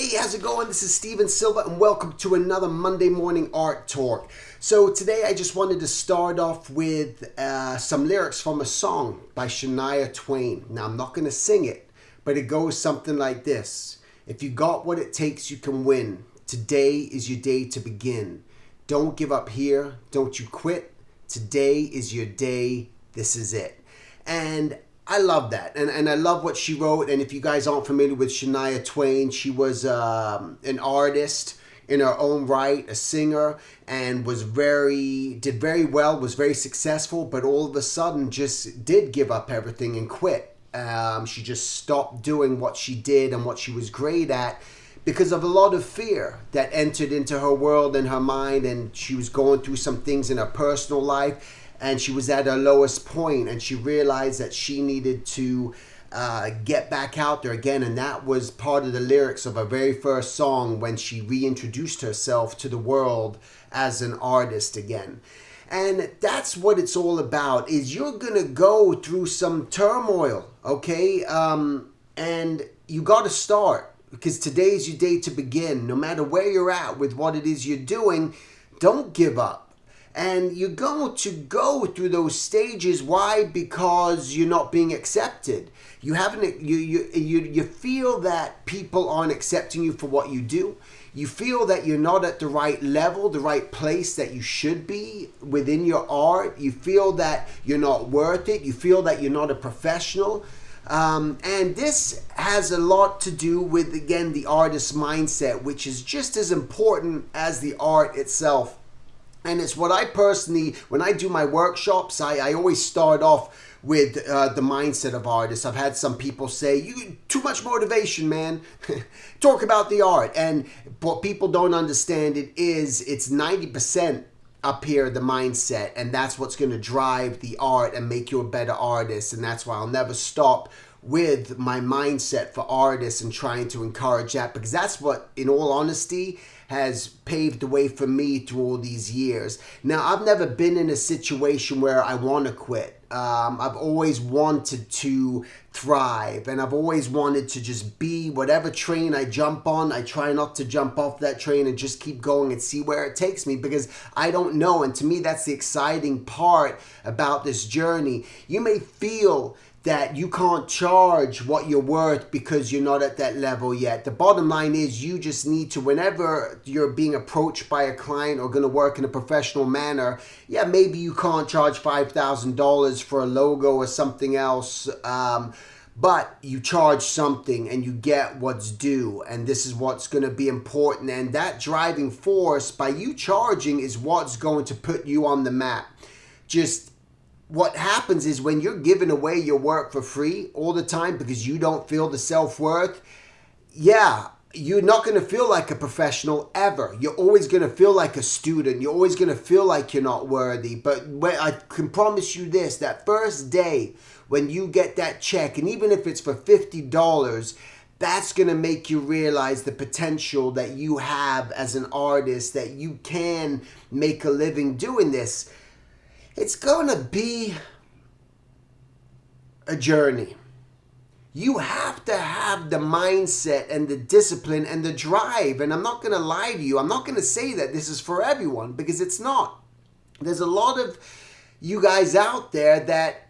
everyone? This is Stephen Silver and welcome to another Monday Morning Art Talk. So today I just wanted to start off with uh, some lyrics from a song by Shania Twain. Now I'm not going to sing it, but it goes something like this. If you got what it takes, you can win. Today is your day to begin. Don't give up here. Don't you quit. Today is your day. This is it. And I love that, and and I love what she wrote. And if you guys aren't familiar with Shania Twain, she was um, an artist in her own right, a singer, and was very did very well, was very successful, but all of a sudden just did give up everything and quit. Um, she just stopped doing what she did and what she was great at because of a lot of fear that entered into her world and her mind, and she was going through some things in her personal life and she was at her lowest point and she realized that she needed to uh, get back out there again and that was part of the lyrics of her very first song when she reintroduced herself to the world as an artist again. And that's what it's all about is you're gonna go through some turmoil okay? Um, and you got to start because today's your day to begin. No matter where you're at with what it is you're doing don't give up and you're going to go through those stages. Why? Because you're not being accepted. You haven't you you you, you feel that people aren't accepting you for what you do. You feel that you're not at the right level the right place that you should be within your art. You feel that you're not worth it. You feel that you're not a professional. Um, and this has a lot to do with again the artist's mindset which is just as important as the art itself and it's what I personally, when I do my workshops, I, I always start off with uh, the mindset of artists. I've had some people say, "You too much motivation, man. Talk about the art." And what people don't understand it is it's ninety percent up here the mindset, and that's what's going to drive the art and make you a better artist. And that's why I'll never stop with my mindset for artists and trying to encourage that because that's what, in all honesty, has paved the way for me through all these years. Now, I've never been in a situation where I want to quit. Um, I've always wanted to thrive and I've always wanted to just be whatever train I jump on. I try not to jump off that train and just keep going and see where it takes me because I don't know. And to me, that's the exciting part about this journey. You may feel that you can't charge what you're worth because you're not at that level yet. The bottom line is you just need to, whenever you're being approached by a client or going to work in a professional manner, yeah, maybe you can't charge $5,000 for a logo or something else. Um, but you charge something and you get what's due and this is what's going to be important and that driving force by you charging is what's going to put you on the map just what happens is when you're giving away your work for free all the time because you don't feel the self-worth, yeah, you're not going to feel like a professional ever. You're always going to feel like a student. You're always going to feel like you're not worthy. But I can promise you this, that first day when you get that check, and even if it's for $50, that's going to make you realize the potential that you have as an artist, that you can make a living doing this it's to be a journey. You have to have the mindset and the discipline and the drive. And I'm not to lie to you. I'm not to say that this is for everyone because it's not. There's a lot of you guys out there that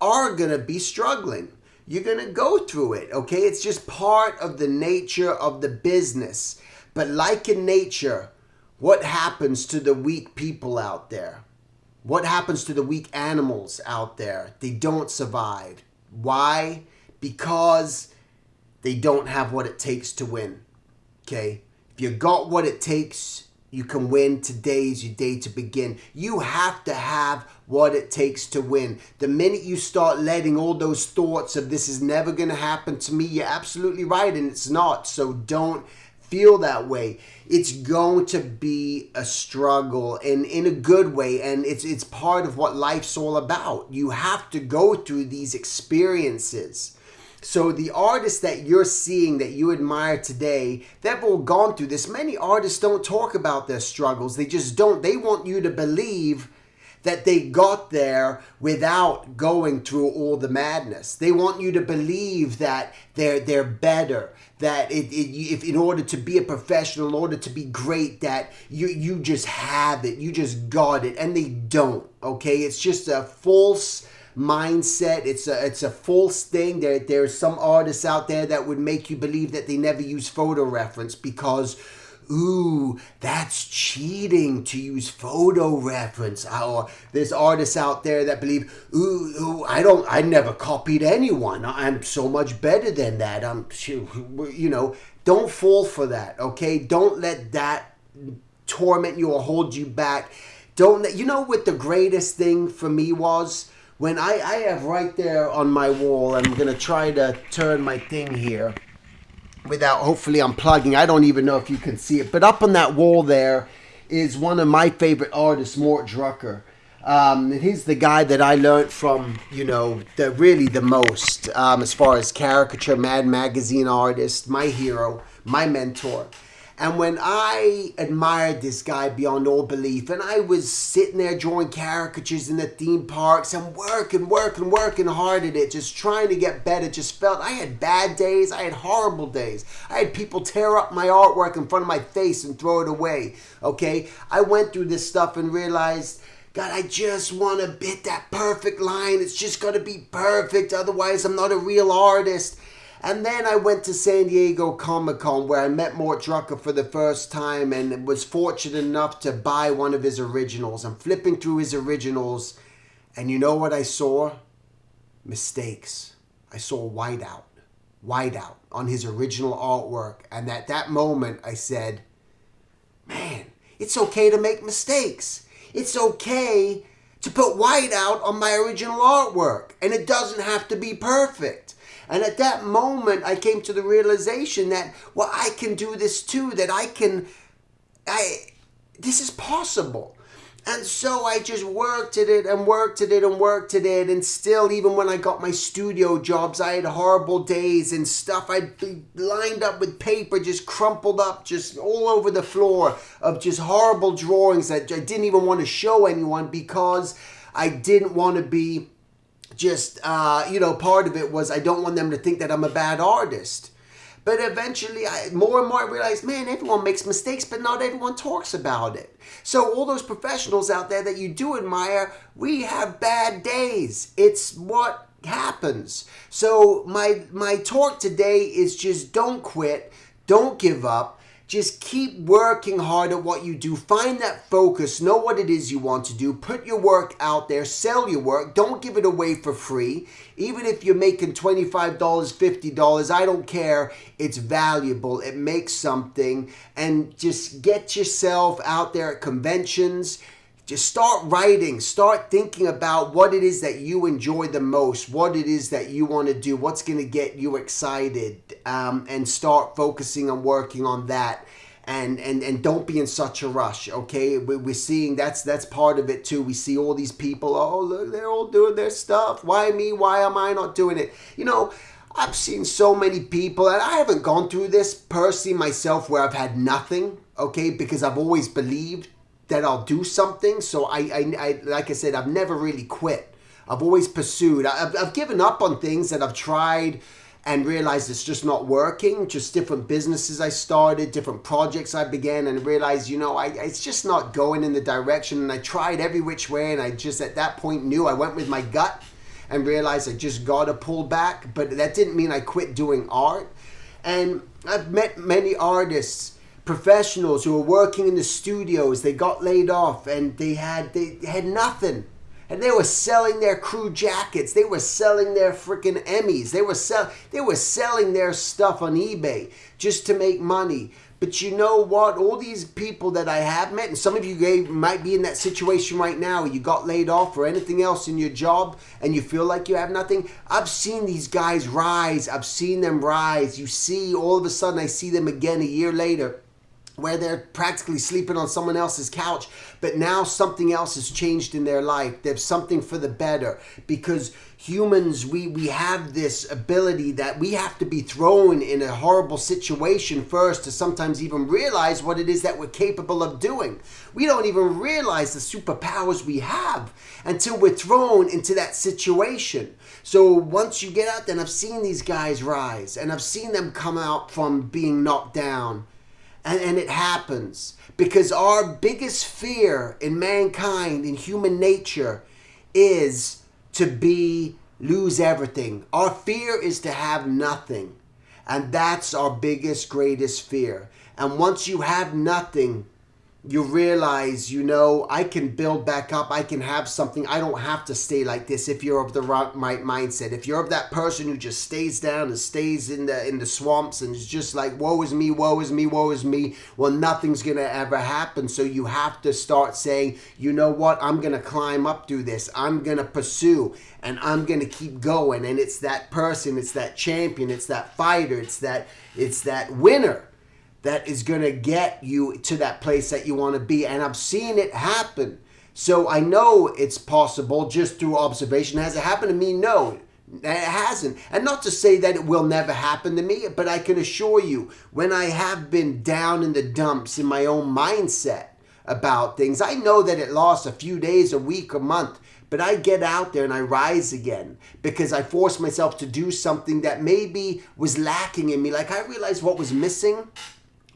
are to be struggling. You're going to go through it, okay? It's just part of the nature of the business. But like in nature, what happens to the weak people out there? What happens to the weak animals out there? They don't survive. Why? Because they don't have what it takes to win. Okay? If you got what it takes, you can win. Today's your day to begin. You have to have what it takes to win. The minute you start letting all those thoughts of this is never going to happen to me, you're absolutely right, and it's not. So don't feel that way it's going to be a struggle and in a good way and it's it's part of what life's all about. You have to go through these experiences. So the artists that you're seeing that you admire today they've all gone through this. Many artists don't talk about their struggles. They just don't. They want you to believe that they got there without going through all the madness. They want you to believe that they're they're better. That it, it, if in order to be a professional, in order to be great, that you you just have it, you just got it, and they don't. Okay, it's just a false mindset. It's a it's a false thing. There there's some artists out there that would make you believe that they never use photo reference because ooh, that's cheating to use photo reference. Or there's artists out there that believe, ooh, ooh, I don't, I never copied anyone. I'm so much better than that. I'm, you know, don't fall for that. Okay, don't let that torment you or hold you back. Don't let, you know what the greatest thing for me was when I, I have right there on my wall. I'm gonna try to turn my thing here without hopefully unplugging. I don't even know if you can see it, but up on that wall there is one of my favorite artists, Mort Drucker. Um, and he's the guy that I learned from, you know, the really the most um, as far as caricature, Mad Magazine artist, my hero, my mentor. And when I admired this guy beyond all belief, and I was sitting there drawing caricatures in the theme parks and working, working, working hard at it, just trying to get better, just felt I had bad days, I had horrible days. I had people tear up my artwork in front of my face and throw it away. Okay? I went through this stuff and realized. God, I just want to hit that perfect line. It's just going to be perfect. Otherwise, I'm not a real artist. And then I went to San Diego Comic Con where I met Mort Drucker for the first time and was fortunate enough to buy one of his originals. I'm flipping through his originals, and you know what I saw? Mistakes. I saw whiteout. Whiteout on his original artwork. And at that moment, I said, man, it's okay to make mistakes. It's okay to put whiteout on my original artwork. And it doesn't have to be perfect. And at that moment, I came to the realization that, well, I can do this too, that I can, I, this is possible. And so I just worked at it and worked at it and worked at it. And still, even when I got my studio jobs, I had horrible days and stuff. I'd be lined up with paper, just crumpled up, just all over the floor of just horrible drawings that I didn't even want to show anyone because I didn't want to be just uh, you know part of it was i don't want them to think that i'm a bad artist. But eventually I, more and more i realized man everyone makes mistakes but not everyone talks about it. So all those professionals out there that you do admire we have bad days. It's what happens. So my my talk today is just don't quit don't give up just keep working hard at what you do. Find that focus. Know what it is you want to do. Put your work out there. Sell your work. Don't give it away for free. Even if you're making $25, $50, I don't care. It's valuable. It makes something. And just get yourself out there at conventions just start writing. Start thinking about what it is that you enjoy the most what it is that you want to do what's going to get you excited um, and start focusing on working on that. And and and don't be in such a rush okay? We're seeing that's that's part of it too. We see all these people oh look they're all doing their stuff. Why me? Why am i not doing it? You know i've seen so many people and i haven't gone through this personally myself where i've had nothing okay? Because i've always believed that I'll do something. So I, I, I like I said, I've never really quit. I've always pursued. I've, I've given up on things that I've tried and realized it's just not working. Just different businesses I started, different projects I began, and realized, you know, I, it's just not going in the direction. And I tried every which way, and I just at that point knew I went with my gut and realized I just got to pull back. But that didn't mean I quit doing art. And I've met many artists professionals who were working in the studios they got laid off and they had they had nothing. And they were selling their crew jackets. They were selling their freaking emmys. They were sell they were selling their stuff on ebay just to make money. But you know what? All these people that i have met and some of you might be in that situation right now you got laid off or anything else in your job and you feel like you have nothing. I've seen these guys rise. I've seen them rise. You see all of a sudden i see them again a year later where they're practically sleeping on someone else's couch, but now something else has changed in their life. There's something for the better because humans, we, we have this ability that we have to be thrown in a horrible situation first to sometimes even realize what it is that we're capable of doing. We don't even realize the superpowers we have until we're thrown into that situation. So once you get out there, and I've seen these guys rise and I've seen them come out from being knocked down and, and it happens because our biggest fear in mankind, in human nature, is to be lose everything. Our fear is to have nothing. And that's our biggest, greatest fear. And once you have nothing, you realize, you know, I can build back up. I can have something. I don't have to stay like this if you're of the right mindset. If you're of that person who just stays down and stays in the in the swamps and is just like, woe is me, woe is me, woe is me, well, nothing's going to ever happen. So you have to start saying, you know what? I'm going to climb up through this. I'm going to pursue and I'm going to keep going. And it's that person, it's that champion, it's that fighter, it's that it's that winner that is going to get you to that place that you want to be. And I've seen it happen. So I know it's possible just through observation. Has it happened to me? No, it hasn't. And not to say that it will never happen to me, but I can assure you, when I have been down in the dumps in my own mindset about things, I know that it lasts a few days, a week, a month. But I get out there and I rise again because I force myself to do something that maybe was lacking in me. Like I realized what was missing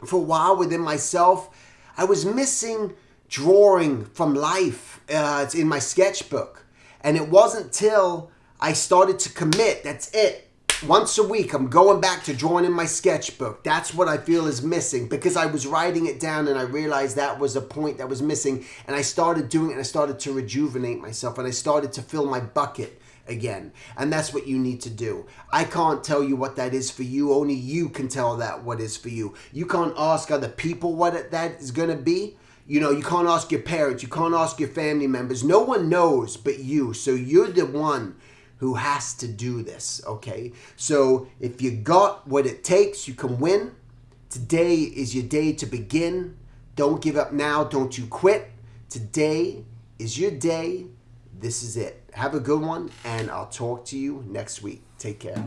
for a while within myself. I was missing drawing from life. Uh, it's in my sketchbook. And it wasn't till I started to commit, that's it. Once a week, I'm going back to drawing in my sketchbook. That's what I feel is missing because I was writing it down and I realized that was a point that was missing. And I started doing it and I started to rejuvenate myself and I started to fill my bucket again. And that's what you need to do. I can't tell you what that is for you. Only you can tell that what is for you. You can't ask other people what that is going to be. You know, you can't ask your parents. You can't ask your family members. No one knows but you. So you're the one who has to do this, okay? So if you got what it takes, you can win. Today is your day to begin. Don't give up now. Don't you quit. Today is your day. This is it. Have a good one, and I'll talk to you next week. Take care.